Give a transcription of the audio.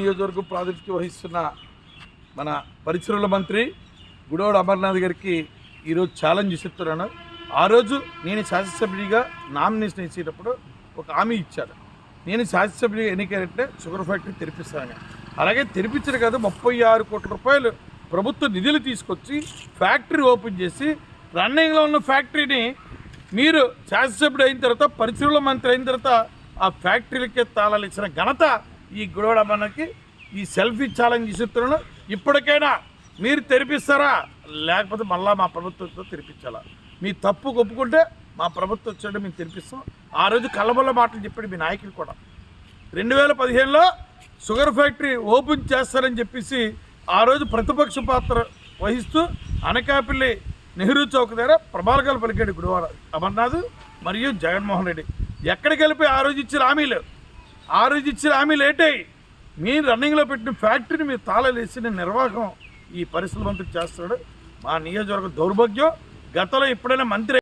నియోజకవర్గం ప్రాతినిధ్యం వహిస్తున్న మన పరిశ్రమల మంత్రి గుడోడు అమర్నాథ్ గారికి ఈరోజు ఛాలెంజ్ చేస్తున్నాను ఆ రోజు నేను శాసనసభ్యుడిగా నామినేషన్ ఇచ్చేటప్పుడు ఒక హామీ ఇచ్చాడు నేను శాసనసభ్యుడిగా ఎన్నికైనట్టే షుగర్ ఫ్యాక్టరీ తెరిపిస్తాను అలాగే తెరిపించిన కదా ముప్పై ఆరు కోట్ల రూపాయలు ప్రభుత్వ నిధులు తీసుకొచ్చి ఫ్యాక్టరీ ఓపెన్ చేసి రన్నింగ్లో ఉన్న ఫ్యాక్టరీని మీరు శాసనసభ్యుడు అయిన తర్వాత పరిశ్రమల మంత్రి అయిన తర్వాత ఆ ఫ్యాక్టరీలకే తాళాలు ఇచ్చిన ఘనత ఈ గొడవ మనకి ఈ సెల్ఫీ ఛాలెంజ్ ఇస్తున్నాను ఇప్పటికైనా మీరు తెరిపిస్తారా? లేకపోతే మళ్ళా మా ప్రభుత్వంతో తెరిపించాలా? మీ తప్పు ఒప్పుకుంటే మా ప్రభుత్వం వచ్చాడు మేము తెరిపిస్తాం. ఆ రోజు కళ్ళబొల్ల మాటలు చెప్పాడు మీ నాయకులు కూడా. రెండు వేల పదిహేనులో షుగర్ ఫ్యాక్టరీ ఓపెన్ చేస్తారని చెప్పేసి ఆ రోజు ప్రతిపక్ష పాత్ర వహిస్తూ అనకాపల్లి నెహ్రూ చౌక్ దగ్గర ప్రభాకలు పలికాడు గురువారం. అమర్నాథ్ మరియు జగన్మోహన్ రెడ్డి. ఎక్కడికి వెళ్ళిపోయి ఆ రోజు ఇచ్చిన హామీలు? ఆ రోజు ఇచ్చిన హామీ లేట్. అయ్యి మీరు రన్నింగ్లో పెట్టిన ఫ్యాక్టరీని మీరు తాళలేసిన నిర్వాహకం ఈ పరిశ్రమ మంత్రి చేస్తున్నాడు. మా నియోజకవర్గ దౌర్భాగ్యం. గతంలో ఎప్పుడైనా మంత్రి